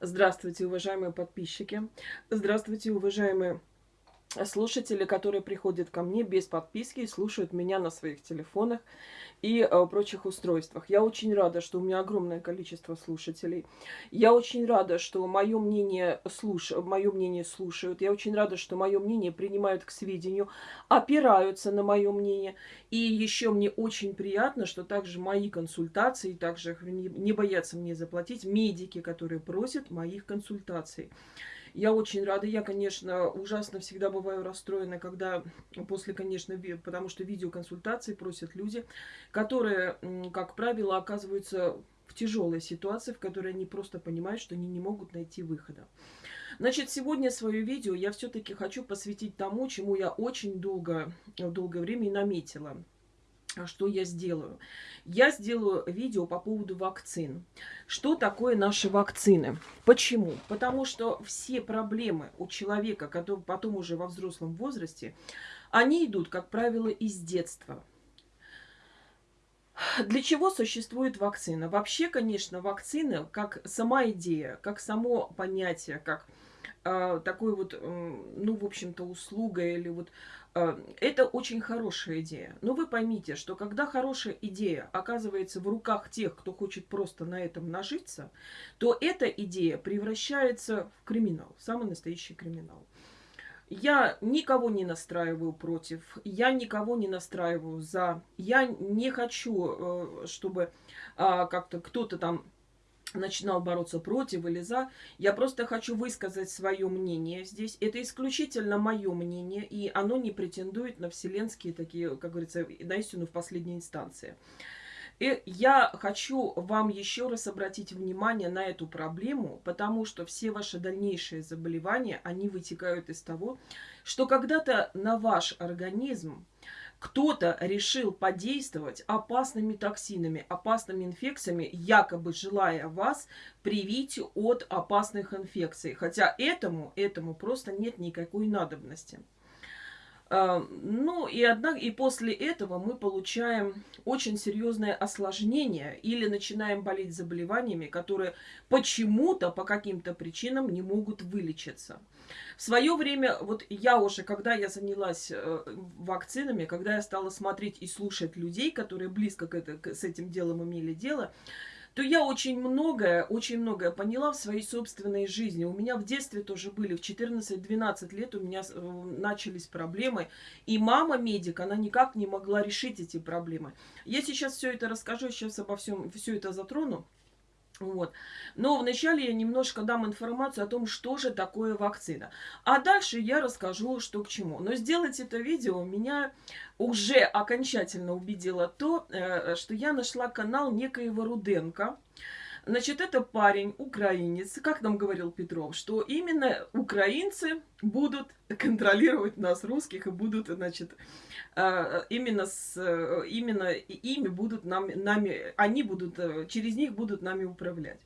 Здравствуйте, уважаемые подписчики. Здравствуйте, уважаемые слушатели, которые приходят ко мне без подписки и слушают меня на своих телефонах и э, прочих устройствах. Я очень рада, что у меня огромное количество слушателей. Я очень рада, что мое мнение, слуш... мое мнение слушают. Я очень рада, что мое мнение принимают к сведению, опираются на мое мнение. И еще мне очень приятно, что также мои консультации, также не, боятся мне заплатить медики, которые просят моих консультаций. Я очень рада. Я, конечно, ужасно всегда бываю расстроена, когда после, конечно, потому что видеоконсультации просят люди, которые, как правило, оказываются в тяжелой ситуации, в которой они просто понимают, что они не могут найти выхода. Значит, сегодня свое видео я все-таки хочу посвятить тому, чему я очень долго, долгое время и наметила. А что я сделаю? Я сделаю видео по поводу вакцин. Что такое наши вакцины? Почему? Потому что все проблемы у человека, который потом уже во взрослом возрасте, они идут, как правило, из детства. Для чего существует вакцина? Вообще, конечно, вакцина, как сама идея, как само понятие, как э, такой вот, э, ну, в общем-то, услуга или вот это очень хорошая идея. Но вы поймите, что когда хорошая идея оказывается в руках тех, кто хочет просто на этом нажиться, то эта идея превращается в криминал, самый настоящий криминал. Я никого не настраиваю против, я никого не настраиваю за. Я не хочу, э, чтобы а, как-то кто-то там начинал бороться против или за. Я просто хочу высказать свое мнение здесь. Это исключительно мое мнение, и оно не претендует на вселенские такие, как говорится, на истину в последней инстанции. И я хочу вам еще раз обратить внимание на эту проблему, потому что все ваши дальнейшие заболевания, они вытекают из того, что когда-то на ваш организм кто-то решил подействовать опасными токсинами, опасными инфекциями, якобы желая вас привить от опасных инфекций. Хотя этому, этому просто нет никакой надобности. А, ну и, однако, и после этого мы получаем очень серьезное осложнение или начинаем болеть заболеваниями, которые почему-то, по каким-то причинам не могут вылечиться. В свое время, вот я уже, когда я занялась э, вакцинами, когда я стала смотреть и слушать людей, которые близко к это, с этим делом имели дело, то я очень многое, очень многое поняла в своей собственной жизни. У меня в детстве тоже были, в 14-12 лет у меня э, начались проблемы. И мама медик, она никак не могла решить эти проблемы. Я сейчас все это расскажу, сейчас обо всем, все это затрону. Вот. Но вначале я немножко дам информацию о том, что же такое вакцина. А дальше я расскажу, что к чему. Но сделать это видео меня уже окончательно убедило то, э, что я нашла канал некоего Руденко. Значит, это парень, украинец, как нам говорил Петров, что именно украинцы будут контролировать нас, русских, и будут, значит, именно, с, именно ими будут нам, нами, они будут, э, через них будут нами управлять.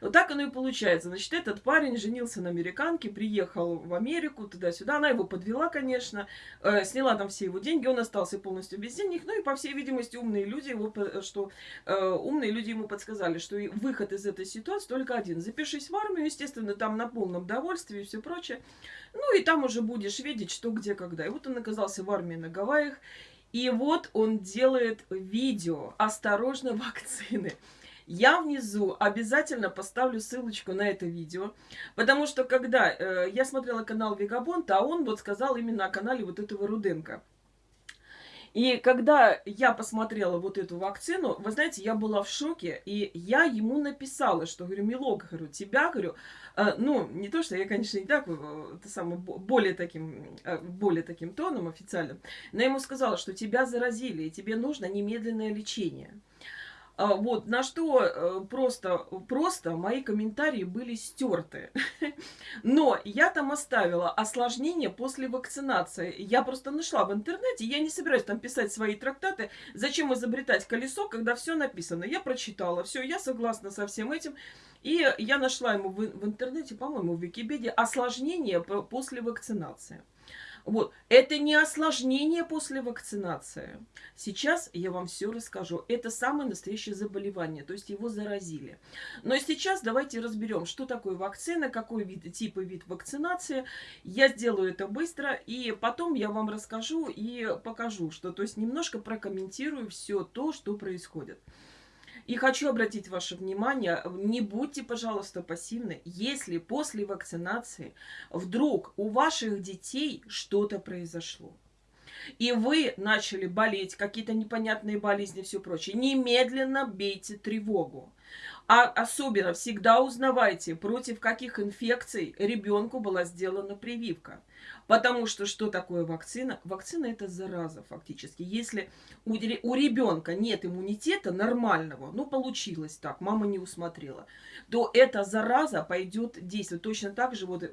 Вот так оно и получается. Значит, этот парень женился на американке, приехал в Америку, туда-сюда. Она его подвела, конечно, э, сняла там все его деньги, он остался полностью без денег. Ну и, по всей видимости, умные люди, его, что, э, умные люди ему подсказали, что выход из этой ситуации только один. Запишись в армию, естественно, там на полном довольстве и все прочее. Ну и там уже будешь видеть, что, где, когда. И вот он оказался в армии на Гавайях. И вот он делает видео «Осторожно, вакцины». Я внизу обязательно поставлю ссылочку на это видео, потому что когда э, я смотрела канал Вегабонта, а он вот сказал именно о канале вот этого Руденко. И когда я посмотрела вот эту вакцину, вы знаете, я была в шоке, и я ему написала, что, говорю, Милок, говорю, тебя, говорю, э, ну, не то, что я, конечно, не так, э, это самое, более таким, э, более таким тоном официальным, но я ему сказала, что тебя заразили, и тебе нужно немедленное лечение. А, вот, на что э, просто, просто мои комментарии были стерты. Но я там оставила осложнение после вакцинации. Я просто нашла в интернете, я не собираюсь там писать свои трактаты. Зачем изобретать колесо, когда все написано? Я прочитала, все, я согласна со всем этим. И я нашла ему в, интернете, по-моему, в Википедии, осложнение после вакцинации. Вот. Это не осложнение после вакцинации. Сейчас я вам все расскажу. Это самое настоящее заболевание, то есть его заразили. Но сейчас давайте разберем, что такое вакцина, какой вид, тип и вид вакцинации. Я сделаю это быстро, и потом я вам расскажу и покажу, что, то есть немножко прокомментирую все то, что происходит. И хочу обратить ваше внимание, не будьте, пожалуйста, пассивны, если после вакцинации вдруг у ваших детей что-то произошло. И вы начали болеть, какие-то непонятные болезни и все прочее. Немедленно бейте тревогу. А особенно всегда узнавайте, против каких инфекций ребенку была сделана прививка. Потому что что такое вакцина? Вакцина это зараза фактически. Если у, у ребенка нет иммунитета нормального, ну получилось так, мама не усмотрела, то эта зараза пойдет действовать. Точно так же вот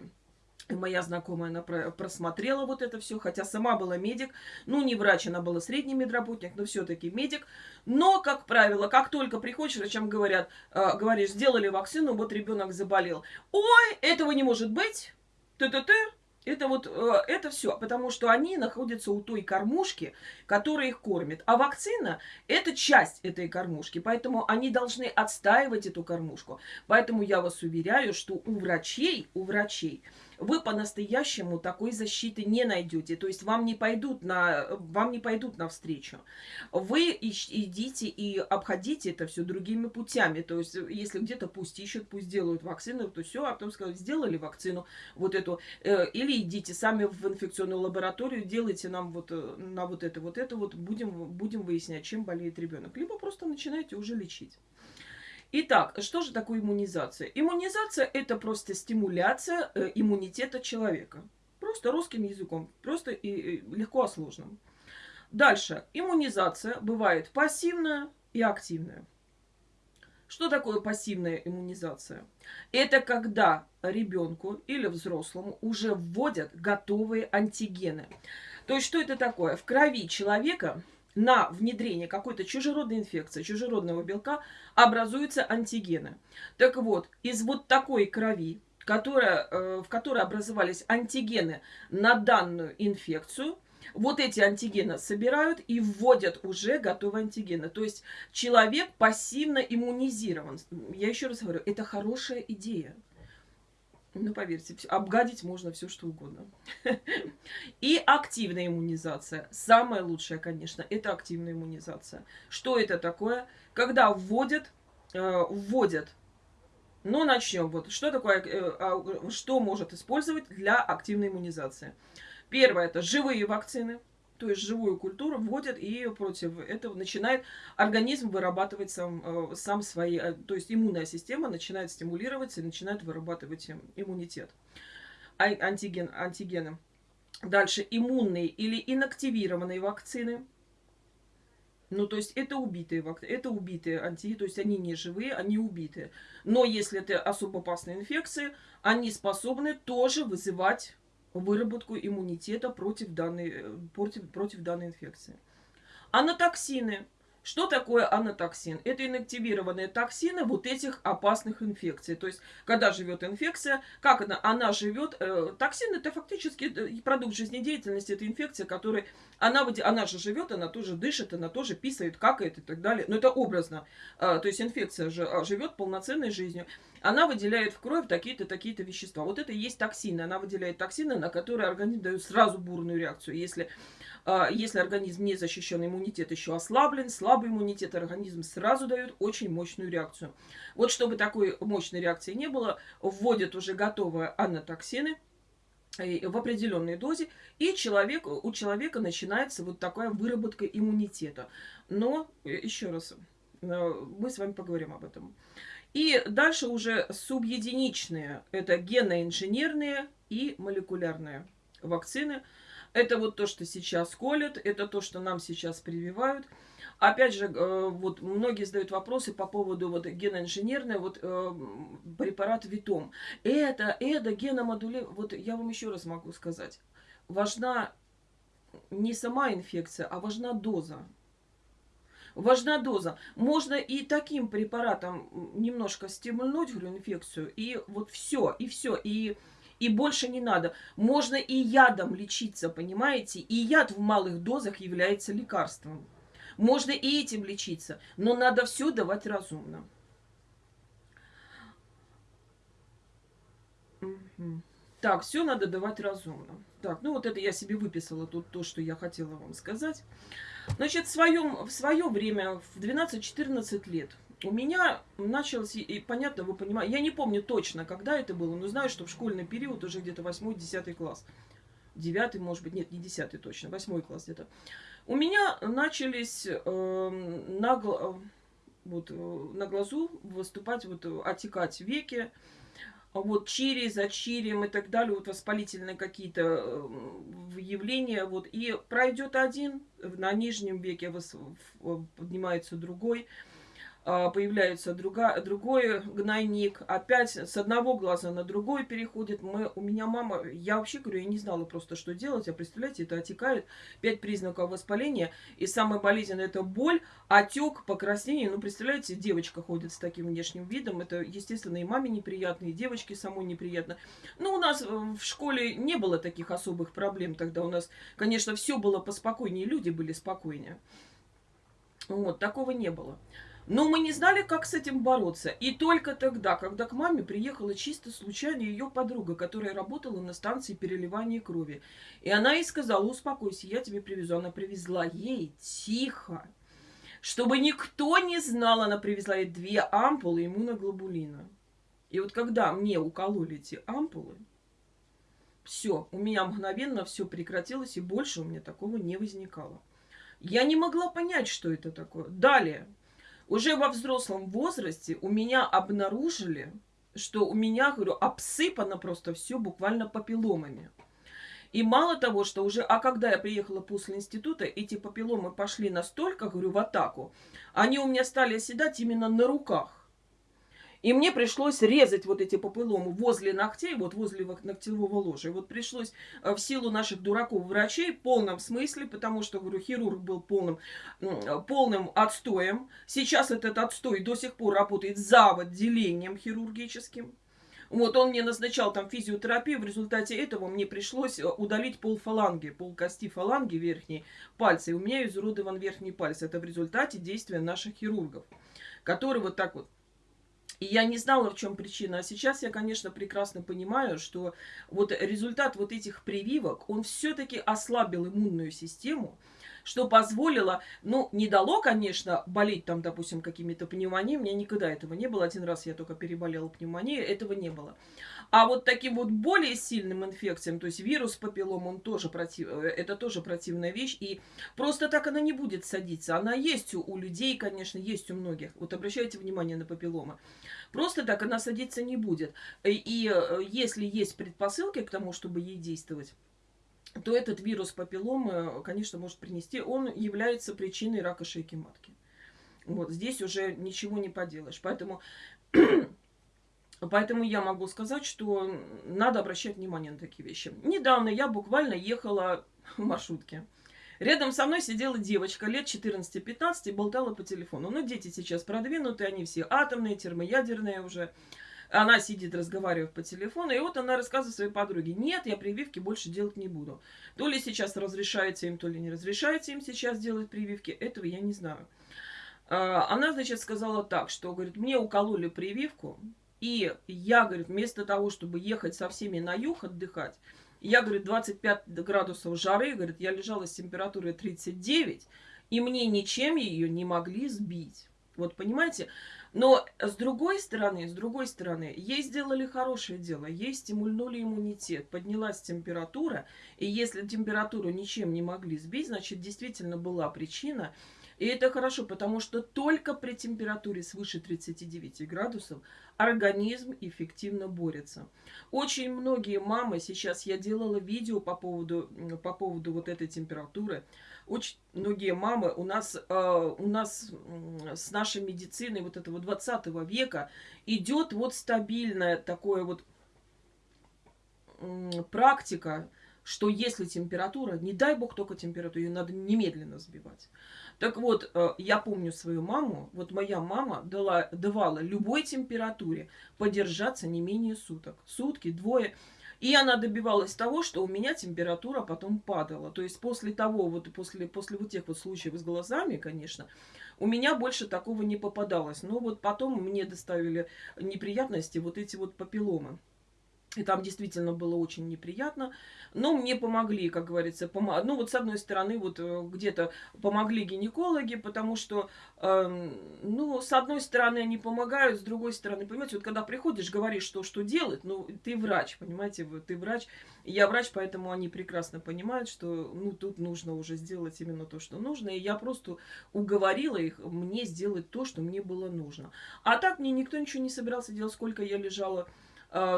моя знакомая, она просмотрела вот это все, хотя сама была медик, ну не врач, она была средний медработник, но все-таки медик. Но, как правило, как только приходишь, врачам говорят, э, говоришь, сделали вакцину, вот ребенок заболел. Ой, этого не может быть, ты-ты-ты, это вот, э, это все, потому что они находятся у той кормушки, которая их кормит. А вакцина – это часть этой кормушки, поэтому они должны отстаивать эту кормушку. Поэтому я вас уверяю, что у врачей, у врачей – вы по-настоящему такой защиты не найдете. То есть вам не пойдут на, вам не пойдут навстречу. Вы идите и обходите это все другими путями. То есть если где-то пусть ищут, пусть делают вакцину, то все, а потом сказать, сделали вакцину вот эту. Э, или идите сами в инфекционную лабораторию, делайте нам вот э, на вот это, вот это, вот будем, будем выяснять, чем болеет ребенок. Либо просто начинаете уже лечить. Итак, что же такое иммунизация? Иммунизация – это просто стимуляция э, иммунитета человека. Просто русским языком, просто и, легко о сложном. Дальше. Иммунизация бывает пассивная и активная. Что такое пассивная иммунизация? Это когда ребенку или взрослому уже вводят готовые антигены. То есть, что это такое? В крови человека на внедрение какой-то чужеродной инфекции, чужеродного белка образуются антигены. Так вот, из вот такой крови, которая, э, в которой образовались антигены на данную инфекцию, вот эти антигены собирают и вводят уже готовые антигены. То есть человек пассивно иммунизирован. Я еще раз говорю, это хорошая идея. Ну, поверьте, обгадить можно все, что угодно. И активная иммунизация. Самая лучшая, конечно, это активная иммунизация. Что это такое? Когда вводят, э, вводят ну, начнем. Вот что такое, э, а, что может использовать для активной иммунизации? Первое это живые вакцины то есть живую культуру вводят, и против этого начинает организм вырабатывать сам, э, сам свои, э, то есть иммунная система начинает стимулироваться и начинает вырабатывать иммунитет, антиген, антигены. Дальше иммунные или инактивированные вакцины. Ну, то есть это убитые это убитые анти, то есть они не живые, они убитые. Но если это особо опасные инфекции, они способны тоже вызывать выработку иммунитета против данной, э, против, против данной инфекции. Анатоксины. Что такое анатоксин? Это инактивированные токсины вот этих опасных инфекций. То есть, когда живет инфекция, как она, она живет, э, токсин это фактически э, продукт жизнедеятельности, это инфекция, которая, она, она же живет, она тоже дышит, она тоже писает, какает и так далее. Но это образно. Э, то есть, инфекция же а, живет полноценной жизнью она выделяет в кровь такие-то, такие-то вещества. Вот это и есть токсины. Она выделяет токсины, на которые организм дает сразу бурную реакцию. Если, если организм не защищен, иммунитет еще ослаблен, слабый иммунитет, организм сразу дает очень мощную реакцию. Вот чтобы такой мощной реакции не было, вводят уже готовые анатоксины, э, в определенной дозе, и человек, у человека начинается вот такая выработка иммунитета. Но, э, еще раз, э, мы с вами поговорим об этом. И дальше уже субъединичные. Это геноинженерные и молекулярные вакцины. Это вот то, что сейчас колят, это то, что нам сейчас прививают. Опять же, э, вот многие задают вопросы по поводу вот геноинженерной, вот э, препарат Витом. Это, это геномодули... Вот я вам еще раз могу сказать. Важна не сама инфекция, а важна доза. Важна доза. Можно и таким препаратом немножко стимульнуть, инфекцию, и вот все, и все, и, И больше не надо. Можно и ядом лечиться, понимаете? И яд в малых дозах является лекарством. Можно и этим лечиться, но надо все давать разумно. Так, все надо давать разумно. Так, ну вот это я себе выписала тут то, что я хотела вам сказать. Значит, в, своем, в свое время, в 12-14 лет, у меня началось, и понятно, вы понимаете, я не помню точно, когда это было, но знаю, что в школьный период уже где-то 8-10 класс. 9, может быть, нет, не 10 точно, 8 класс где-то. У меня начались э, на, вот, э, на глазу выступать, вот, отекать веки, вот чири за чирием и так далее, вот воспалительные какие-то э, явления, вот, и пройдет один, на нижнем веке поднимается другой, а, появляется друга, другой гнойник, опять с одного глаза на другой переходит. Мы, у меня мама, я вообще говорю, я не знала просто, что делать, а представляете, это отекает, пять признаков воспаления, и самое болезненное это боль, отек, покраснение, ну, представляете, девочка ходит с таким внешним видом, это, естественно, и маме неприятно, и девочке самой неприятно. Ну, у нас в школе не было таких особых проблем тогда, у нас, конечно, все было поспокойнее, люди были спокойнее. Вот, такого не было. Но мы не знали, как с этим бороться. И только тогда, когда к маме приехала чисто случайно ее подруга, которая работала на станции переливания крови. И она ей сказала, успокойся, я тебе привезу. Она привезла ей тихо, чтобы никто не знал, она привезла ей две ампулы иммуноглобулина. И вот когда мне укололи эти ампулы, все, у меня мгновенно все прекратилось, и больше у меня такого не возникало. Я не могла понять, что это такое. Далее. Уже во взрослом возрасте у меня обнаружили, что у меня, говорю, обсыпано просто все буквально папилломами. И мало того, что уже, а когда я приехала после института, эти папилломы пошли настолько, говорю, в атаку, они у меня стали оседать именно на руках. И мне пришлось резать вот эти попыломы возле ногтей, вот возле ногтевого ложа. И вот пришлось э, в силу наших дураков врачей в полном смысле, потому что, говорю, хирург был полным, полным отстоем. Сейчас этот отстой до сих пор работает за отделением хирургическим. Вот он мне назначал там физиотерапию, в результате этого мне пришлось э, удалить пол фаланги, пол кости фаланги верхней пальца. И у меня изуродован верхний палец. Это в результате действия наших хирургов, которые вот так вот и я не знала, в чем причина. А сейчас я, конечно, прекрасно понимаю, что вот результат вот этих прививок, он все-таки ослабил иммунную систему, что позволило, ну, не дало, конечно, болеть там, допустим, какими-то пневмониями. У меня никогда этого не было. Один раз я только переболела пневмонией, этого не было. А вот таким вот более сильным инфекциям, то есть вирус папиллом, он тоже против, э, это тоже противная вещь. И просто так она не будет садиться. Она есть у, у людей, конечно, есть у многих. Вот обращайте внимание на папилломы. Просто так она садиться не будет. И, и э, если есть предпосылки к тому, чтобы ей действовать, то этот вирус папилломы, конечно, может принести. Он является причиной рака шейки матки. Вот здесь уже ничего не поделаешь. Поэтому Поэтому я могу сказать, что надо обращать внимание на такие вещи. Недавно я буквально ехала в маршрутке. Рядом со мной сидела девочка лет 14-15 и болтала по телефону. Ну, дети сейчас продвинутые, они все атомные, термоядерные уже. Она сидит, разговаривает по телефону, и вот она рассказывает своей подруге, нет, я прививки больше делать не буду. То ли сейчас разрешается им, то ли не разрешается им сейчас делать прививки, этого я не знаю. А, она, значит, сказала так, что, говорит, мне укололи прививку, и я, говорит, вместо того, чтобы ехать со всеми на юг отдыхать, я, говорит, 25 градусов жары, говорит, я лежала с температурой 39, и мне ничем ее не могли сбить. Вот понимаете? Но с другой стороны, с другой стороны, ей сделали хорошее дело. Ей стимульнули иммунитет, поднялась температура. И если температуру ничем не могли сбить, значит, действительно была причина. И это хорошо, потому что только при температуре свыше 39 градусов организм эффективно борется. Очень многие мамы, сейчас я делала видео по поводу, по поводу вот этой температуры, очень многие мамы у нас, э, у нас с нашей медициной вот этого 20 века идет вот стабильная такое вот практика, что если температура, не дай бог только температуру, ее надо немедленно сбивать. Так вот, э, я помню свою маму, вот моя мама дала, давала любой температуре подержаться не менее суток. Сутки, двое. И она добивалась того, что у меня температура потом падала. То есть после того, вот после, после вот тех вот случаев с глазами, конечно, у меня больше такого не попадалось. Но вот потом мне доставили неприятности вот эти вот папилломы. И там действительно было очень неприятно. Но мне помогли, как говорится. Пом... Ну вот с одной стороны, вот э, где-то помогли гинекологи, потому что, э, ну, с одной стороны они помогают, с другой стороны, понимаете, вот когда приходишь, говоришь, что, что делать, ну, ты врач, понимаете, ты врач. Я врач, поэтому они прекрасно понимают, что, ну, тут нужно уже сделать именно то, что нужно. И я просто уговорила их мне сделать то, что мне было нужно. А так мне никто ничего не собирался делать, сколько я лежала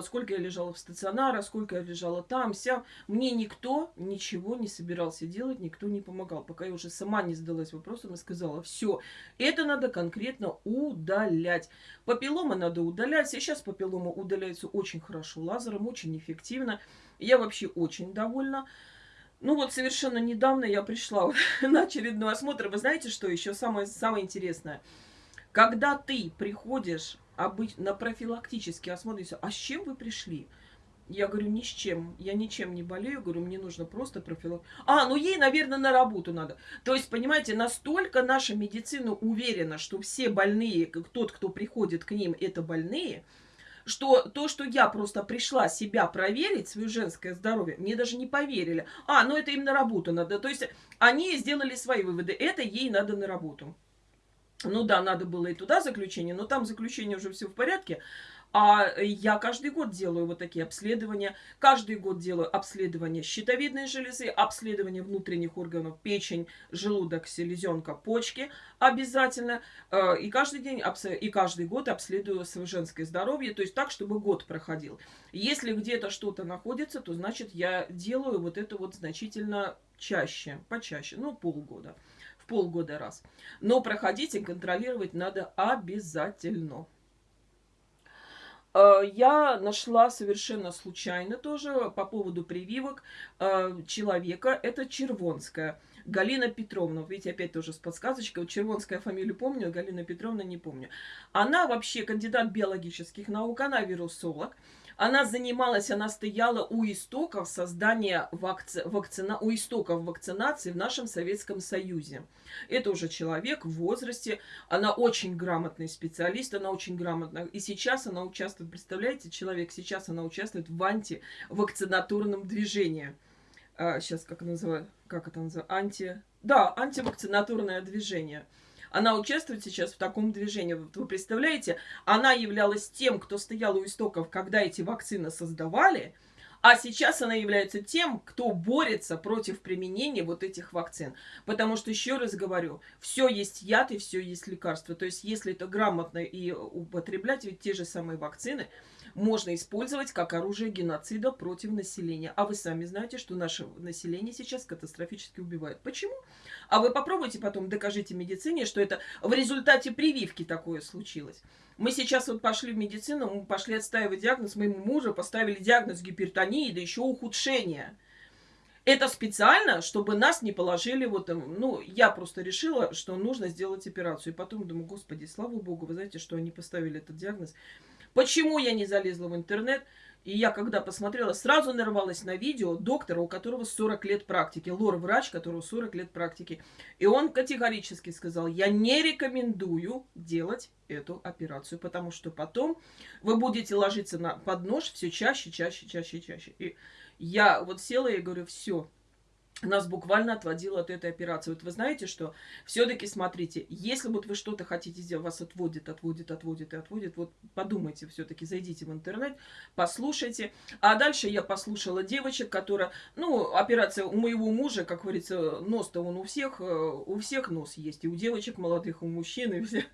сколько я лежала в стационаре, сколько я лежала там, вся. Мне никто ничего не собирался делать, никто не помогал. Пока я уже сама не задалась вопросом и сказала, все, это надо конкретно удалять. Папилломы надо удалять. Сейчас папиллома удаляется очень хорошо лазером, очень эффективно. Я вообще очень довольна. Ну вот совершенно недавно я пришла на очередной осмотр. Вы знаете, что еще самое, самое интересное? Когда ты приходишь обычно на профилактический осмотр, а с чем вы пришли? Я говорю, ни с чем. Я ничем не болею. Говорю, мне нужно просто профилактика. А, ну ей, наверное, на работу надо. То есть, понимаете, настолько наша медицина уверена, что все больные, тот, кто приходит к ним, это больные, что то, что я просто пришла себя проверить, свое женское здоровье, мне даже не поверили. А, ну это им на работу надо. То есть они сделали свои выводы. Это ей надо на работу. Ну да, надо было и туда заключение, но там заключение уже все в порядке. А я каждый год делаю вот такие обследования. Каждый год делаю обследование щитовидной железы, обследование внутренних органов, печень, желудок, селезенка, почки обязательно. Э, и каждый день, и каждый год обследую свое женское здоровье, то есть так, чтобы год проходил. Если где-то что-то находится, то значит я делаю вот это вот значительно чаще, почаще, ну полгода полгода раз. Но проходить и контролировать надо обязательно. Э, я нашла совершенно случайно тоже по поводу прививок э, человека. Это Червонская. Галина Петровна, видите, опять тоже с подсказочкой. Вот Червонская фамилию помню, Галина Петровна не помню. Она вообще кандидат биологических наук, она вирусолог. Она занималась, она стояла у истоков создания вакци... вакцина... у истоков вакцинации в нашем Советском Союзе. Это уже человек в возрасте, она очень грамотный специалист, она очень грамотная. И сейчас она участвует, представляете, человек сейчас она участвует в антивакцинатурном движении. А, сейчас как, называют, как это называется? Анти... Да, антивакцинатурное движение. Она участвует сейчас в таком движении. Вы представляете, она являлась тем, кто стоял у истоков, когда эти вакцины создавали, а сейчас она является тем, кто борется против применения вот этих вакцин. Потому что, еще раз говорю, все есть яд и все есть лекарство. То есть, если это грамотно и употреблять, ведь те же самые вакцины можно использовать как оружие геноцида против населения. А вы сами знаете, что наше население сейчас катастрофически убивает. Почему? А вы попробуйте потом докажите медицине, что это в результате прививки такое случилось. Мы сейчас вот пошли в медицину, мы пошли отстаивать диагноз моему мужу, поставили диагноз гипертонии, да еще ухудшение. Это специально, чтобы нас не положили вот. Ну, я просто решила, что нужно сделать операцию. И потом думаю, господи, слава богу, вы знаете, что они поставили этот диагноз. Почему я не залезла в интернет? И я, когда посмотрела, сразу нарвалась на видео доктора, у которого 40 лет практики, лор-врач, которого 40 лет практики. И он категорически сказал, я не рекомендую делать эту операцию, потому что потом вы будете ложиться на, под нож все чаще, чаще, чаще, чаще. И я вот села и говорю, все, нас буквально отводило от этой операции. Вот вы знаете, что все-таки смотрите, если вот вы что-то хотите сделать, вас отводит, отводит, отводит и отводит, вот подумайте все-таки, зайдите в интернет, послушайте. А дальше я послушала девочек, которая, ну, операция у моего мужа, как говорится, нос-то он у всех, э, у всех нос есть, и у девочек молодых, у мужчин, и все.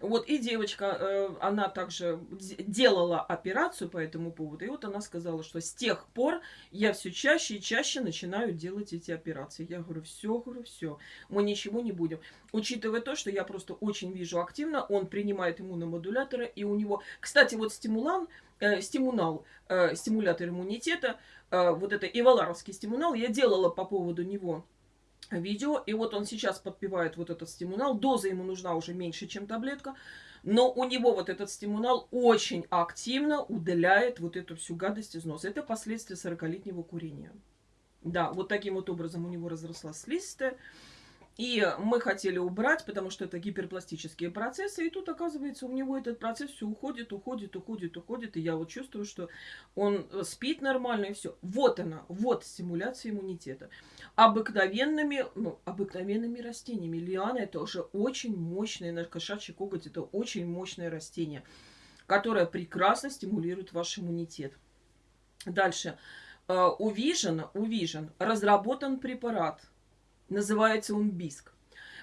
Вот, и девочка, э, она также делала операцию по этому поводу, и вот она сказала, что с тех пор я все чаще и чаще начинаю делать эти операции. Я говорю, все, говорю, все, мы ничего не будем. Учитывая то, что я просто очень вижу активно, он принимает иммуномодуляторы, и у него, кстати, вот стимулан, э, стимунал, э, стимулятор иммунитета, э, вот это иваларовский стимунал, я делала по поводу него видео, и вот он сейчас подпевает вот этот стимунал, доза ему нужна уже меньше, чем таблетка, но у него вот этот стимунал очень активно удаляет вот эту всю гадость из носа. Это последствия 40-летнего курения. Да, вот таким вот образом у него разрослась слизистая. И мы хотели убрать, потому что это гиперпластические процессы. И тут, оказывается, у него этот процесс все уходит, уходит, уходит, уходит. И я вот чувствую, что он э, спит нормально и все. Вот она, вот стимуляция иммунитета. Обыкновенными, ну, обыкновенными растениями. Лиана это уже очень мощное, наш кошачий коготь это очень мощное растение, которое прекрасно стимулирует ваш иммунитет. Дальше. Э, Vision, у Vision разработан препарат – Называется он биск.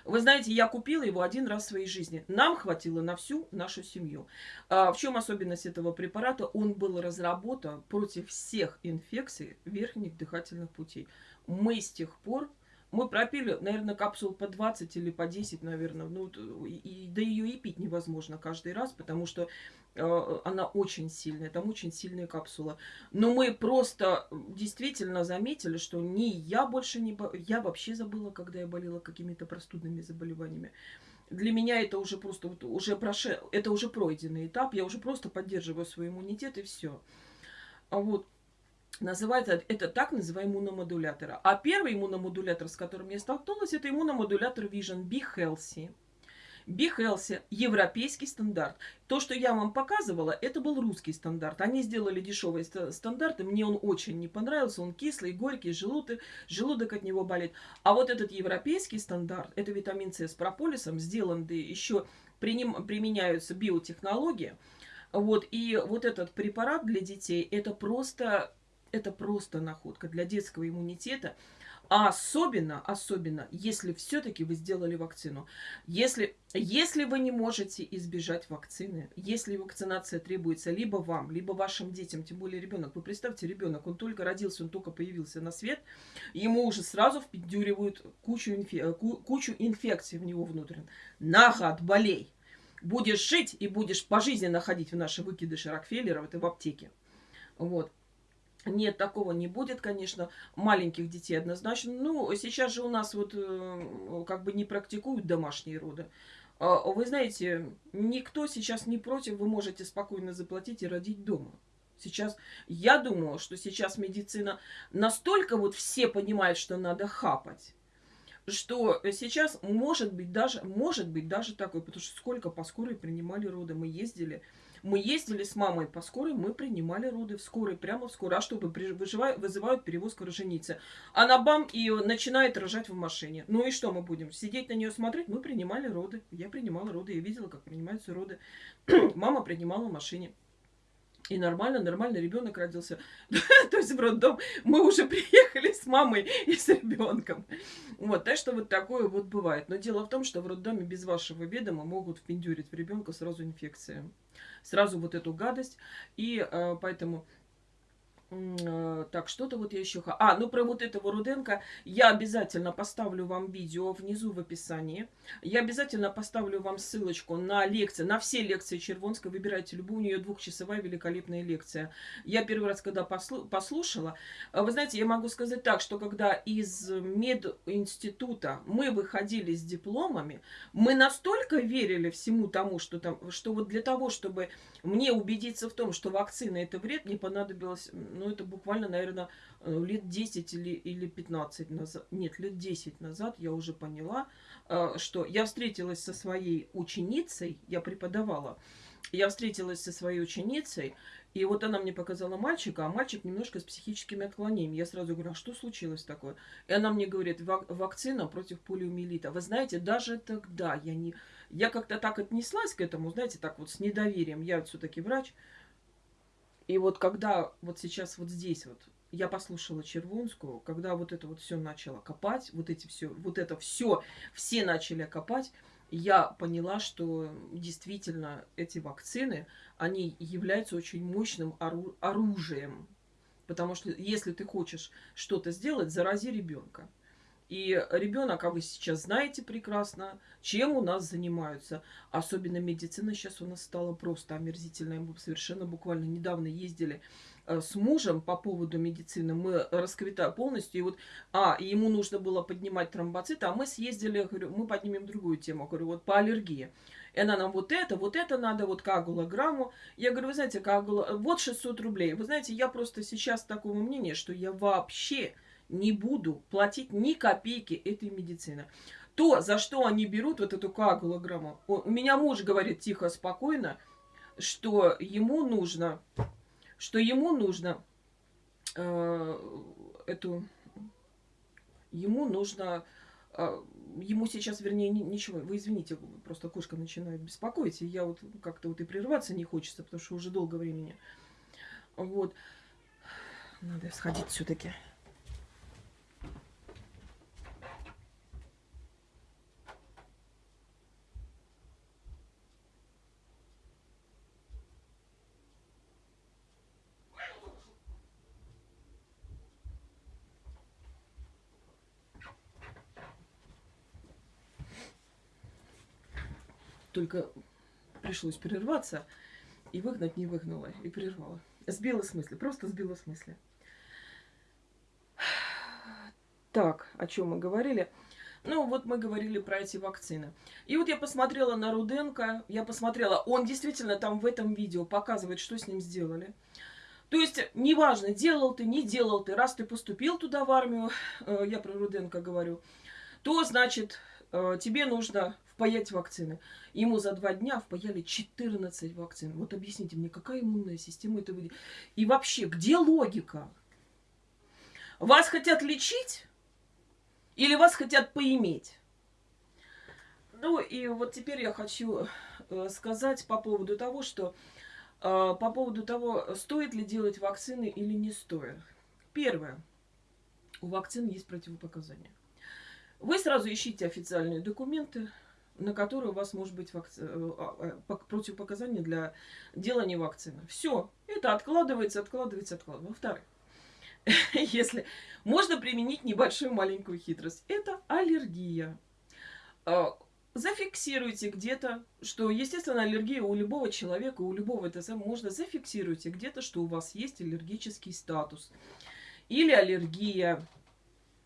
Вы знаете, я купила его один раз в своей жизни. Нам хватило на всю нашу семью. А в чем особенность этого препарата? Он был разработан против всех инфекций верхних дыхательных путей. Мы с тех пор мы пропили, наверное, капсул по 20 или по 10, наверное. Ну, и, да ее и пить невозможно каждый раз, потому что э, она очень сильная, там очень сильная капсула. Но мы просто действительно заметили, что ни я больше не... Я вообще забыла, когда я болела какими-то простудными заболеваниями. Для меня это уже просто, вот, уже проше, это уже пройденный этап. Я уже просто поддерживаю свой иммунитет и все. А вот Называется это так называемый иммуномодулятор. А первый иммуномодулятор, с которым я столкнулась, это иммуномодулятор Vision Be Healthy. Be Healthy – европейский стандарт. То, что я вам показывала, это был русский стандарт. Они сделали дешевый стандарт, и мне он очень не понравился. Он кислый, горький, желудок, желудок от него болит. А вот этот европейский стандарт, это витамин С с прополисом, сделан, да еще применяются биотехнологии. Вот, и вот этот препарат для детей, это просто это просто находка для детского иммунитета. А особенно, особенно, если все-таки вы сделали вакцину. Если, если вы не можете избежать вакцины, если вакцинация требуется либо вам, либо вашим детям, тем более ребенок. Вы представьте, ребенок, он только родился, он только появился на свет, ему уже сразу впендюривают кучу, инфе, кучу инфекций в него внутренне. На гад, болей! Будешь жить и будешь пожизненно ходить в наши выкидыши Рокфеллера, это в аптеке. Вот. Нет, такого не будет, конечно. Маленьких детей однозначно. Ну, сейчас же у нас вот э, как бы не практикуют домашние роды. А, вы знаете, никто сейчас не против, вы можете спокойно заплатить и родить дома. Сейчас, я думаю, что сейчас медицина настолько вот все понимают, что надо хапать, что сейчас может быть даже, может быть даже такое, потому что сколько по скорой принимали роды, мы ездили, мы ездили с мамой по скорой, мы принимали роды в скорой, прямо в скорой. А что, выживают, вызывают перевозку роженицы. Она бам и начинает рожать в машине. Ну и что мы будем? Сидеть на нее смотреть? Мы принимали роды. Я принимала роды, я видела, как принимаются роды. Мама принимала в машине. И нормально, нормально ребенок родился. То есть в роддом мы уже приехали с мамой и с ребенком. Вот, так что вот такое вот бывает. Но дело в том, что в роддоме без вашего ведома могут впендюрить в ребенка сразу инфекция. Сразу вот эту гадость. И э, поэтому так, что-то вот я еще... А, ну про вот этого Руденко я обязательно поставлю вам видео внизу в описании. Я обязательно поставлю вам ссылочку на лекции, на все лекции Червонской. Выбирайте любую, у нее двухчасовая великолепная лекция. Я первый раз, когда послу... послушала, э, вы знаете, я могу сказать так, что когда из мединститута мы выходили с дипломами, мы настолько верили всему тому, что там, что вот для того, чтобы мне убедиться в том, что вакцина это вред, мне понадобилось ну, это буквально, наверное, э, лет 10 или, или 15 назад, нет, лет 10 назад я уже поняла, э, что я встретилась со своей ученицей, я преподавала, я встретилась со своей ученицей, и вот она мне показала мальчика, а мальчик немножко с психическими отклонениями. Я сразу говорю, а что случилось такое? И она мне говорит, вакцина против полиомиелита. Вы знаете, даже тогда я не... Я как-то так отнеслась к этому, знаете, так вот с недоверием. Я все-таки врач. И вот когда вот сейчас вот здесь вот я послушала Червонскую, когда вот это вот все начало копать, вот эти все, вот это все, все начали копать, я поняла, что действительно эти вакцины, они являются очень мощным ору оружием. Потому что если ты хочешь что-то сделать, зарази ребенка. И ребенок, а вы сейчас знаете прекрасно, чем у нас занимаются. Особенно медицина сейчас у нас стала просто омерзительная. Мы совершенно буквально недавно ездили э, с мужем по поводу медицины. Мы расквитали полностью. И вот, а, ему нужно было поднимать тромбоциты, а мы съездили, говорю, мы поднимем другую тему. Говорю, вот по аллергии. и она нам вот это, вот это надо, вот коагулограмму. Я говорю, вы знаете, коагула... вот 600 рублей. Вы знаете, я просто сейчас такого мнения, что я вообще не буду платить ни копейки этой медицины. То, за что они берут вот эту коагулограмму, у меня муж говорит тихо, спокойно, что ему нужно, что ему нужно э, эту, ему нужно э, ему сейчас, вернее, ничего, вы извините, просто кошка начинает беспокоить, и я вот как-то вот и прерываться не хочется, потому что уже долго времени. Вот. Надо сходить все-таки. Только пришлось прерваться, и выгнать не выгнала, и прервала. Сбила с просто сбила с. Так, о чем мы говорили? Ну, вот мы говорили про эти вакцины. И вот я посмотрела на Руденко, я посмотрела, он действительно там в этом видео показывает, что с ним сделали. То есть, неважно, делал ты, не делал ты, раз ты поступил туда в армию, э, я про Руденко говорю, то, значит, э, тебе нужно впаять вакцины. Ему за два дня впаяли 14 вакцин. Вот объясните мне, какая иммунная система это выйдет? И вообще, где логика? Вас хотят лечить или вас хотят поиметь? Ну и вот теперь я хочу э, сказать по поводу того, что э, по поводу того, стоит ли делать вакцины или не стоит. Первое. У вакцин есть противопоказания. Вы сразу ищите официальные документы, на которые у вас может быть вакци... Э, а, а, противопоказания для делания вакцины. Все, это откладывается, откладывается, откладывается. Во-вторых, если можно применить небольшую маленькую хитрость, это аллергия. А, зафиксируйте где-то, что, естественно, аллергия у любого человека, у любого ТСМ можно зафиксируйте где-то, что у вас есть аллергический статус. Или аллергия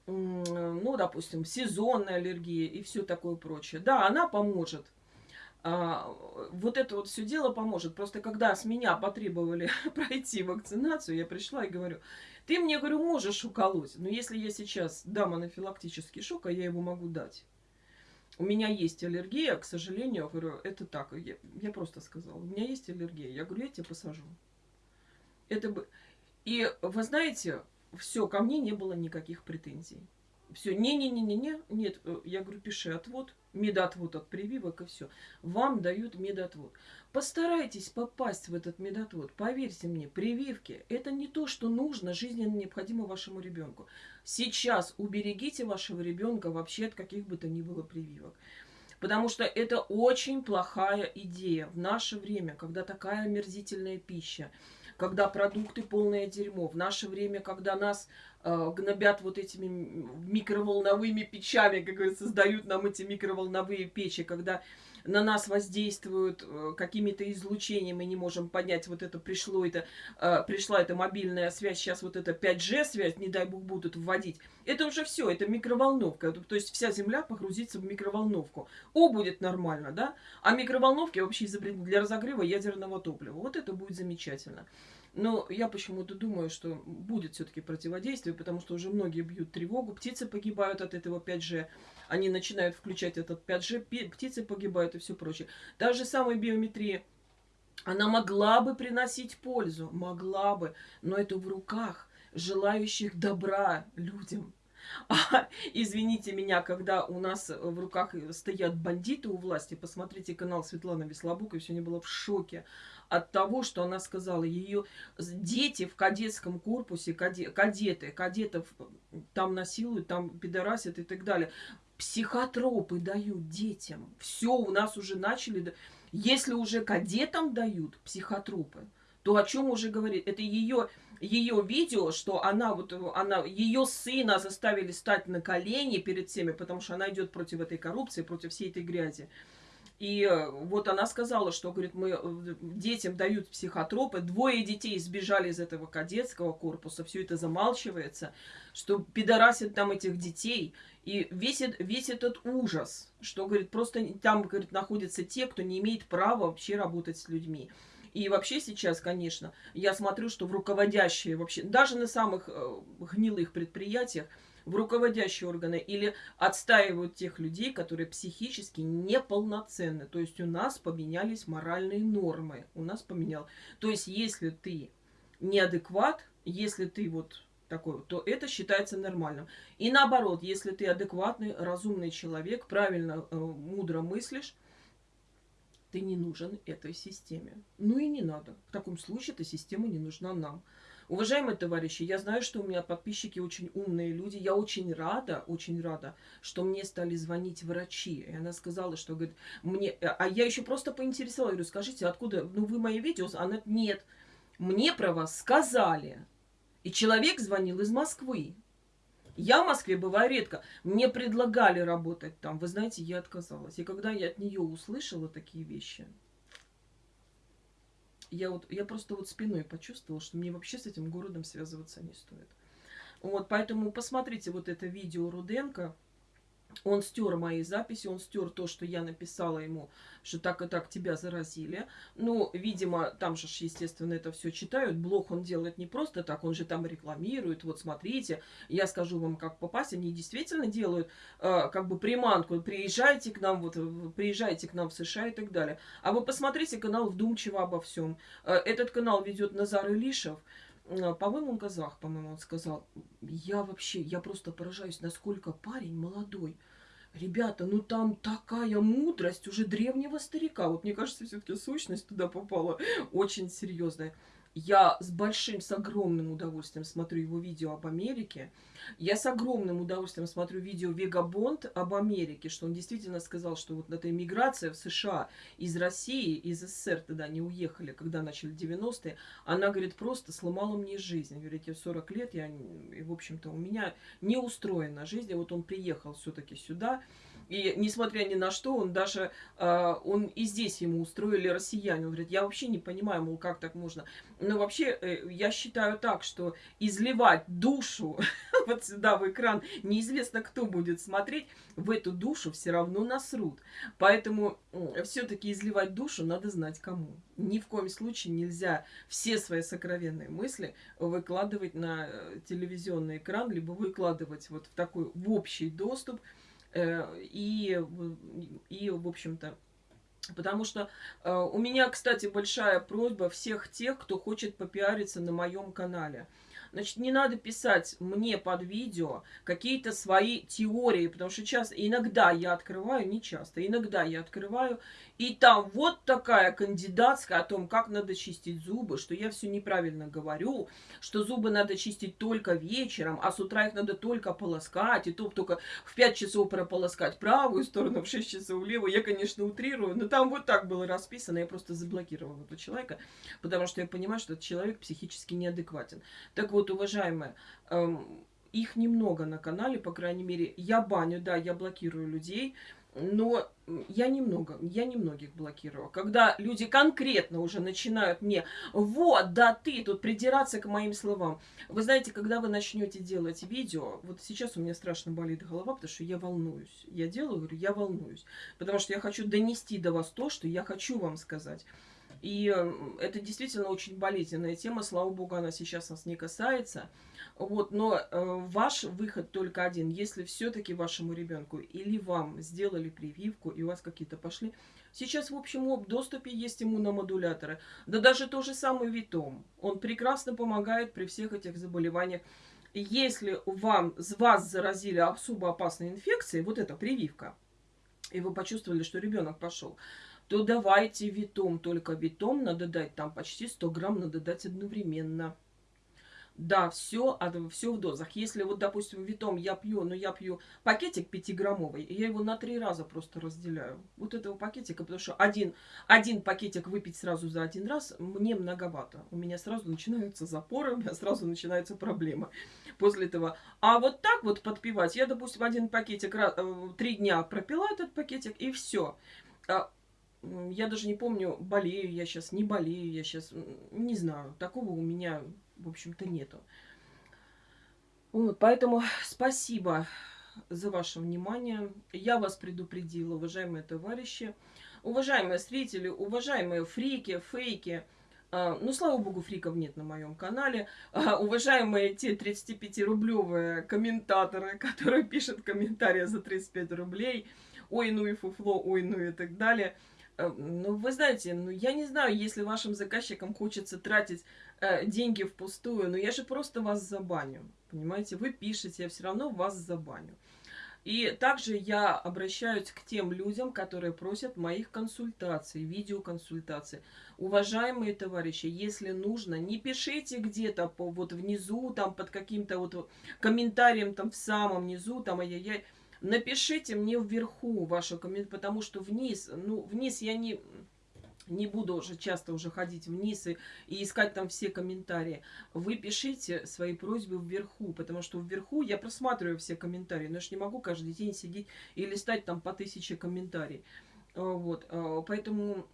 ну, допустим, сезонная аллергия и все такое прочее. Да, она поможет. А, вот это вот все дело поможет. Просто когда с меня потребовали пройти вакцинацию, я пришла и говорю, ты мне, говорю, можешь уколоть, но если я сейчас дам анафилактический шок, а я его могу дать. У меня есть аллергия, к сожалению, я говорю, это так, я, я просто сказала, у меня есть аллергия. Я говорю, я тебя посажу. Это бы... И вы знаете, все, ко мне не было никаких претензий. Все, не-не-не-не-не, нет, э, я говорю, пиши отвод, медотвод от прививок и все. Вам дают медотвод. Постарайтесь попасть в этот медотвод. Поверьте мне, прививки – это не то, что нужно, жизненно необходимо вашему ребенку. Сейчас уберегите вашего ребенка вообще от каких бы то ни было прививок. Потому что это очень плохая идея в наше время, когда такая омерзительная пища – когда продукты полное дерьмо. В наше время, когда нас э, гнобят вот этими микроволновыми печами, как говорится, создают нам эти микроволновые печи, когда на нас воздействуют э, какими-то излучениями, мы не можем понять, вот это пришло, это, э, пришла эта мобильная связь, сейчас вот эта 5G связь, не дай бог будут вводить. Это уже все, это микроволновка. То есть вся Земля погрузится в микроволновку. О, будет нормально, да? А микроволновки вообще изобретены для разогрева ядерного топлива. Вот это будет замечательно. Но я почему-то думаю, что будет все-таки противодействие, потому что уже многие бьют тревогу, птицы погибают от этого 5G они начинают включать этот 5G, птицы погибают и все прочее. Даже самая биометрия, она могла бы приносить пользу, могла бы, но это в руках желающих добра людям. А, извините меня, когда у нас в руках стоят бандиты у власти, посмотрите канал Светланы Веслобук, и все не было в шоке от того, что она сказала. Ее дети в кадетском корпусе, кадеты, кадетов там насилуют, там пидорасят и так далее психотропы дают детям. Все, у нас уже начали... Если уже кадетам дают психотропы, то о чем уже говорит? Это ее, ее видео, что она вот она ее сына заставили стать на колени перед всеми, потому что она идет против этой коррупции, против всей этой грязи. И э, вот она сказала, что, говорит, мы э, детям дают психотропы, двое детей сбежали из этого кадетского корпуса, все это замалчивается, что пидорасят там этих детей. И весь, весь этот ужас, что, говорит, просто там, говорит, находятся те, кто не имеет права вообще работать с людьми. И вообще сейчас, конечно, я смотрю, что в руководящие вообще, даже на самых э, гнилых предприятиях, в руководящие органы или отстаивают тех людей, которые психически неполноценны. То есть у нас поменялись моральные нормы. У нас поменял. То есть если ты неадекват, если ты вот такой, то это считается нормальным. И наоборот, если ты адекватный, разумный человек, правильно, э, мудро мыслишь, ты не нужен этой системе. Ну и не надо. В таком случае эта система не нужна нам. Уважаемые товарищи, я знаю, что у меня подписчики очень умные люди. Я очень рада, очень рада, что мне стали звонить врачи. И она сказала, что, говорит, мне... А я еще просто поинтересовалась, говорю, скажите, откуда, ну вы мои видео? Она, нет, мне про вас сказали. И человек звонил из Москвы. Я в Москве бываю редко. Мне предлагали работать там. Вы знаете, я отказалась. И когда я от нее услышала такие вещи, я, вот, я просто вот спиной почувствовала, что мне вообще с этим городом связываться не стоит. Вот, поэтому посмотрите вот это видео Руденко. Он стер мои записи, он стер то, что я написала ему, что так и так тебя заразили. Ну, видимо, там же, естественно, это все читают. Блог он делает не просто так, он же там рекламирует. Вот смотрите, я скажу вам, как попасть. Они действительно делают э, как бы приманку. Приезжайте к нам, вот, приезжайте к нам в США и так далее. А вы посмотрите канал «Вдумчиво обо всем». Э, этот канал ведет Назар Илишев. По-моему, он казах, по-моему, он сказал. Я вообще, я просто поражаюсь, насколько парень молодой. Ребята, ну там такая мудрость уже древнего старика. Вот мне кажется, все-таки сущность туда попала очень серьезная. Я с большим, с огромным удовольствием смотрю его видео об Америке. Я с огромным удовольствием смотрю видео Вега Бонд об Америке, что он действительно сказал, что вот эта иммиграция в США из России, из СССР тогда не уехали, когда начали 90-е, она, говорит, просто сломала мне жизнь. Говорит, я 40 лет, я, в общем-то, у меня не устроена жизнь, а вот он приехал все-таки сюда, и несмотря ни на что, он даже, э, он и здесь ему устроили россияне. Он говорит, я вообще не понимаю, мол, как так можно. Но вообще, э, я считаю так, что изливать душу вот сюда в экран, неизвестно, кто будет смотреть, в эту душу все равно насрут. Поэтому все-таки изливать душу надо знать кому. Ни в коем случае нельзя все свои сокровенные мысли выкладывать на э, телевизионный экран, либо выкладывать вот в такой в общий доступ, и, и в общем-то, Потому что э, у меня, кстати, большая просьба всех тех, кто хочет попиариться на моем канале. Значит, не надо писать мне под видео какие-то свои теории, потому что часто, иногда я открываю, не часто, иногда я открываю, и там вот такая кандидатская о том, как надо чистить зубы, что я все неправильно говорю, что зубы надо чистить только вечером, а с утра их надо только полоскать, и то только в 5 часов прополоскать правую сторону, в 6 часов левую. Я, конечно, утрирую, но там вот так было расписано, я просто заблокировала этого человека, потому что я понимаю, что этот человек психически неадекватен. Так вот, вот, уважаемые, эм, их немного на канале, по крайней мере. Я баню, да, я блокирую людей, но я немного, я немногих блокирую. Когда люди конкретно уже начинают мне, вот, да ты тут придираться к моим словам. Вы знаете, когда вы начнете делать видео, вот сейчас у меня страшно болит голова, потому что я волнуюсь. Я делаю, говорю, я волнуюсь. Потому что я хочу донести до вас то, что я хочу вам сказать. И это действительно очень болезненная тема. Слава богу, она сейчас нас не касается. Вот, но э, ваш выход только один. Если все-таки вашему ребенку или вам сделали прививку, и у вас какие-то пошли. Сейчас в общем доступе есть иммуномодуляторы. Да даже то же самое Витом. Он прекрасно помогает при всех этих заболеваниях. Если вам, вас заразили особо опасной инфекцией, вот эта прививка, и вы почувствовали, что ребенок пошел, то давайте витом. Только витом надо дать, там почти 100 грамм надо дать одновременно. Да, все, все в дозах. Если вот, допустим, витом я пью, но я пью пакетик 5-граммовый, я его на три раза просто разделяю. Вот этого пакетика, потому что один, один пакетик выпить сразу за один раз мне многовато. У меня сразу начинаются запоры, у меня сразу начинаются проблемы после этого. А вот так вот подпивать, я, допустим, один пакетик, э, три дня пропила этот пакетик, и все. Я даже не помню, болею я сейчас, не болею я сейчас, не знаю. Такого у меня, в общем-то, нету. Вот, поэтому спасибо за ваше внимание. Я вас предупредила, уважаемые товарищи, уважаемые зрители, уважаемые фрики, фейки. А, ну, слава богу, фриков нет на моем канале. А, уважаемые те 35-рублевые комментаторы, которые пишут комментарии за 35 рублей. Ой, ну и фуфло, ой, ну и так далее. А, ну, вы знаете, ну, я не знаю, если вашим заказчикам хочется тратить э, деньги впустую, но я же просто вас забаню. Понимаете, вы пишете, я все равно вас забаню. И также я обращаюсь к тем людям, которые просят моих консультаций, видеоконсультаций. Уважаемые товарищи, если нужно, не пишите где-то по, вот внизу, там под каким-то вот комментарием там в самом низу, там ай-яй-яй. Напишите мне вверху вашу комментарий, потому что вниз, ну, вниз я не не буду уже часто уже ходить вниз и, и искать там все комментарии. Вы пишите свои просьбы вверху, потому что вверху я просматриваю все комментарии, но я же не могу каждый день сидеть и листать там по тысяче комментариев. А, вот, а, поэтому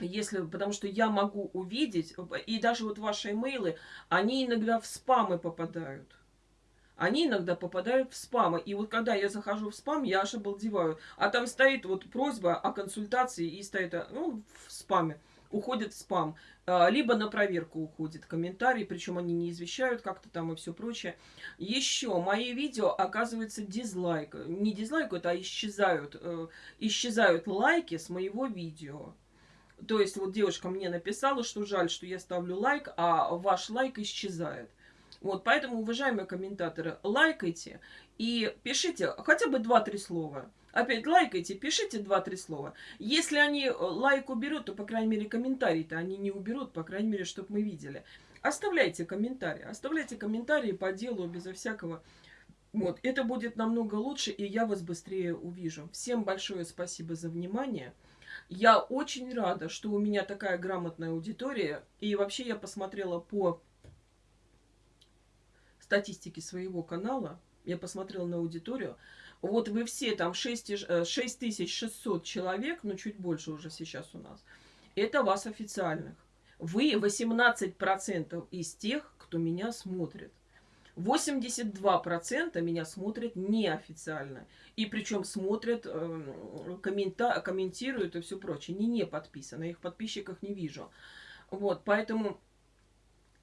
если, потому что я могу увидеть, и даже вот ваши имейлы, они иногда в спамы попадают они иногда попадают в спамы. И вот когда я захожу в спам, я аж обалдеваю. А там стоит вот просьба о консультации и стоит ну, в спаме. Уходит в спам. А, либо на проверку уходит комментарий, причем они не извещают как-то там и все прочее. Еще мои видео оказывается дизлайк. Не дизлайкают, а исчезают. Э, исчезают лайки с моего видео. То есть вот девушка мне написала, что жаль, что я ставлю лайк, а ваш лайк исчезает. Вот, поэтому, уважаемые комментаторы, лайкайте и пишите хотя бы 2-3 слова. Опять лайкайте, пишите 2-3 слова. Если они э, лайк уберут, то, по крайней мере, комментарий-то они не уберут, по крайней мере, чтобы мы видели. Оставляйте комментарии, оставляйте комментарии по делу, безо всякого... Вот, это будет намного лучше, и я вас быстрее увижу. Всем большое спасибо за внимание. Я очень рада, что у меня такая грамотная аудитория. И вообще я посмотрела по статистики своего канала, я посмотрела на аудиторию, вот вы все там 6, 6600 э, человек, ну чуть больше уже сейчас у нас, это вас официальных. Вы 18% из тех, кто меня смотрит. 82% меня смотрят неофициально. И причем смотрят, э, коммента комментируют и все прочее. Не не подписаны, их подписчиках не вижу. Вот, поэтому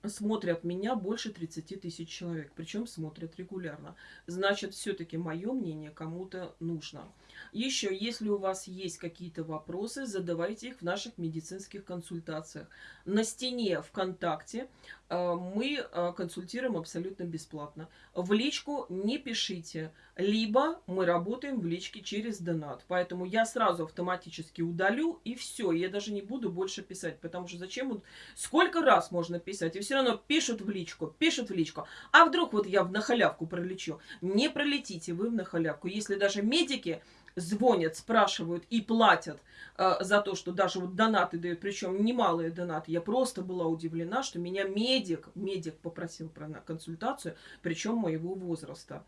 смотрят меня больше 30 тысяч человек, причем смотрят регулярно. Значит, все-таки мое мнение кому-то нужно. Еще, если у вас есть какие-то вопросы, задавайте их в наших медицинских консультациях. На стене ВКонтакте э, мы э, консультируем абсолютно бесплатно. В личку не пишите, либо мы работаем в личке через донат. Поэтому я сразу автоматически удалю и все. Я даже не буду больше писать, потому что зачем? Сколько раз можно писать? И все равно пишут в личку, пишут в личку. А вдруг вот я в нахалявку пролечу? Не пролетите вы в нахалявку. Если даже медики звонят, спрашивают и платят э, за то, что даже вот донаты дают, причем немалые донаты. Я просто была удивлена, что меня медик, медик попросил про консультацию, причем моего возраста.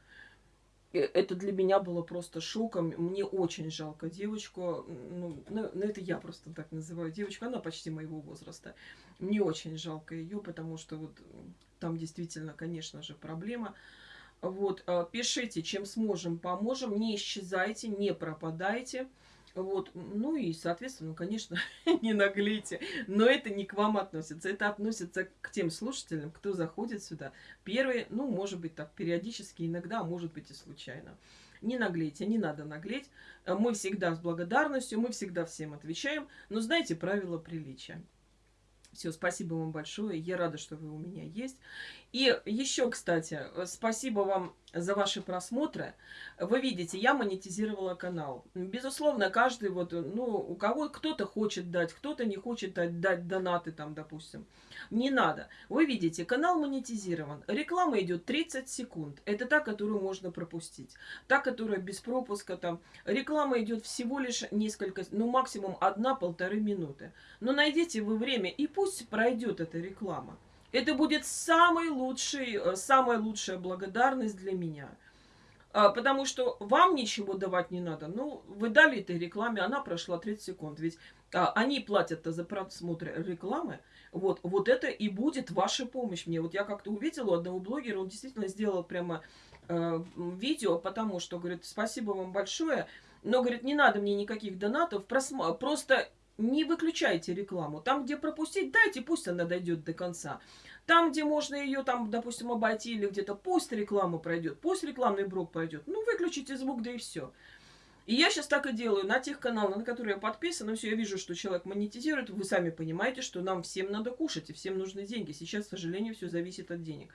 Э, это для меня было просто шоком. Мне очень жалко девочку. Ну, ну, ну, это я просто так называю девочку. Она почти моего возраста. Мне очень жалко ее, потому что вот там действительно, конечно же, проблема. Вот, э, пишите, чем сможем, поможем. Не исчезайте, не пропадайте. Вот, ну и, соответственно, конечно, не наглейте. Но это не к вам относится. Это относится к тем слушателям, кто заходит сюда. Первые, ну, может быть, так, периодически, иногда, а может быть и случайно. Не наглейте, не надо наглеть. Мы всегда с благодарностью, мы всегда всем отвечаем. Но знаете правила приличия. Все, спасибо вам большое. Я рада, что вы у меня есть. И еще, кстати, спасибо вам за ваши просмотры. Вы видите, я монетизировала канал. Безусловно, каждый вот, ну, у кого кто-то хочет дать, кто-то не хочет дать, дать донаты там, допустим. Не надо. Вы видите, канал монетизирован. Реклама идет 30 секунд. Это та, которую можно пропустить. Та, которая без пропуска там. Реклама идет всего лишь несколько, ну максимум одна-полторы минуты. Но найдите вы время и пусть пройдет эта реклама. Это будет самый лучший, э, самая лучшая благодарность для меня. А, потому что вам ничего давать не надо. Ну, вы дали этой рекламе, она прошла 30 секунд. Ведь а, они платят за просмотр рекламы, вот, вот это и будет ваша помощь мне. Вот я как-то увидела у одного блогера, он действительно сделал прямо э, видео, потому что, говорит, спасибо вам большое, но, говорит, не надо мне никаких донатов, просто не выключайте рекламу. Там, где пропустить, дайте, пусть она дойдет до конца. Там, где можно ее, там, допустим, обойти или где-то, пусть реклама пройдет, пусть рекламный блок пройдет. Ну, выключите звук, да и все. И я сейчас так и делаю на тех каналах, на которые я подписана. Все, я вижу, что человек монетизирует. Вы сами понимаете, что нам всем надо кушать, и всем нужны деньги. Сейчас, к сожалению, все зависит от денег.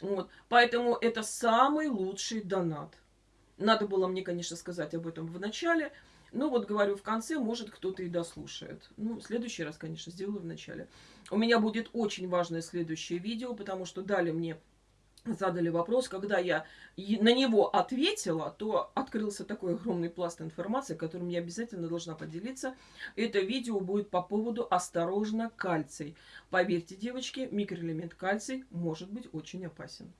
Вот. Поэтому это самый лучший донат. Надо было мне, конечно, сказать об этом в начале. Но вот говорю в конце, может кто-то и дослушает. Ну, следующий раз, конечно, сделаю в начале. У меня будет очень важное следующее видео, потому что дали мне задали вопрос, когда я на него ответила, то открылся такой огромный пласт информации, которым я обязательно должна поделиться. Это видео будет по поводу «Осторожно, кальций». Поверьте, девочки, микроэлемент кальций может быть очень опасен.